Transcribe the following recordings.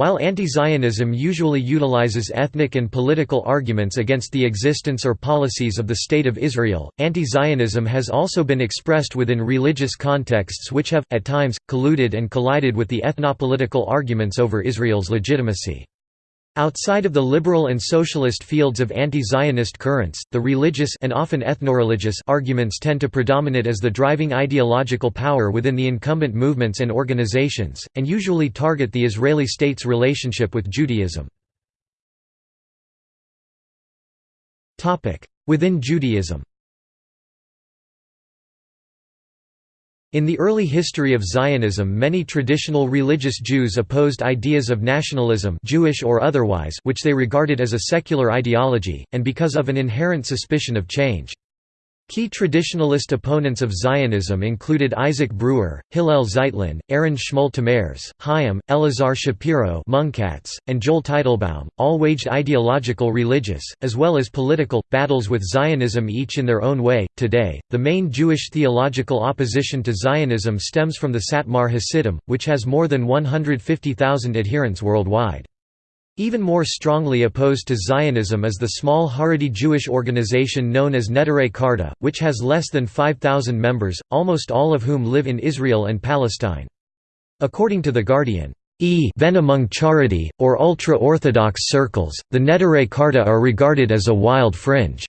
While anti-Zionism usually utilizes ethnic and political arguments against the existence or policies of the State of Israel, anti-Zionism has also been expressed within religious contexts which have, at times, colluded and collided with the ethnopolitical arguments over Israel's legitimacy. Outside of the liberal and socialist fields of anti-Zionist currents, the religious and often ethnoreligious arguments tend to predominate as the driving ideological power within the incumbent movements and organizations, and usually target the Israeli state's relationship with Judaism. Within Judaism In the early history of Zionism many traditional religious Jews opposed ideas of nationalism Jewish or otherwise which they regarded as a secular ideology, and because of an inherent suspicion of change. Key traditionalist opponents of Zionism included Isaac Breuer, Hillel Zeitlin, Aaron Shmuel Tamares, Chaim, Elazar Shapiro Munkacz, and Joel Teitelbaum, all waged ideological religious, as well as political, battles with Zionism each in their own way. Today, the main Jewish theological opposition to Zionism stems from the Satmar Hasidim, which has more than 150,000 adherents worldwide. Even more strongly opposed to Zionism is the small Haredi Jewish organization known as Neturei Karta, which has less than 5,000 members, almost all of whom live in Israel and Palestine. According to The Guardian, even among Charedi, or ultra-Orthodox circles, the Neturei Karta are regarded as a wild fringe.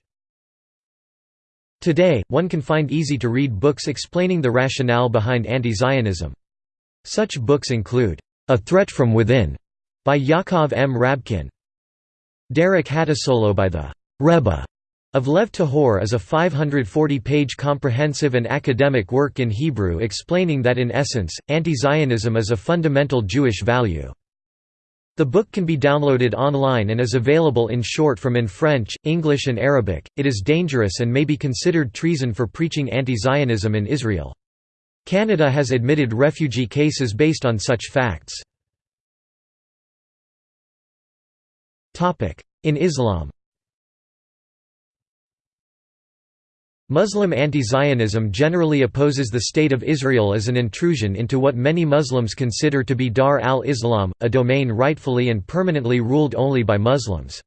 Today, one can find easy-to-read books explaining the rationale behind anti-Zionism. Such books include, A Threat from Within, by Yaakov M. Rabkin. Derek Hattusolo by the Rebbe of Lev Tahor is a 540-page comprehensive and academic work in Hebrew explaining that in essence, anti-Zionism is a fundamental Jewish value. The book can be downloaded online and is available in short from in French, English and Arabic. It is dangerous and may be considered treason for preaching anti-Zionism in Israel. Canada has admitted refugee cases based on such facts. In Islam Muslim anti-Zionism generally opposes the State of Israel as an intrusion into what many Muslims consider to be Dar al-Islam, a domain rightfully and permanently ruled only by Muslims.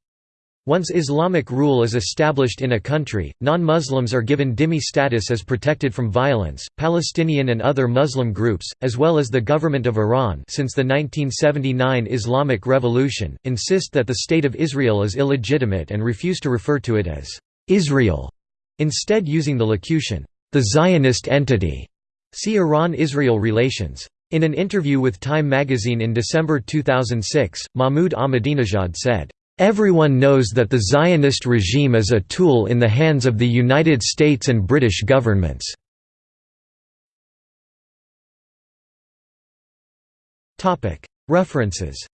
Once Islamic rule is established in a country, non-Muslims are given dhimmi status as protected from violence. Palestinian and other Muslim groups, as well as the government of Iran since the 1979 Islamic Revolution, insist that the State of Israel is illegitimate and refuse to refer to it as Israel, instead using the locution, the Zionist entity. See Iran-Israel relations. In an interview with Time magazine in December 2006, Mahmoud Ahmadinejad said, Everyone knows that the Zionist regime is a tool in the hands of the United States and British governments. References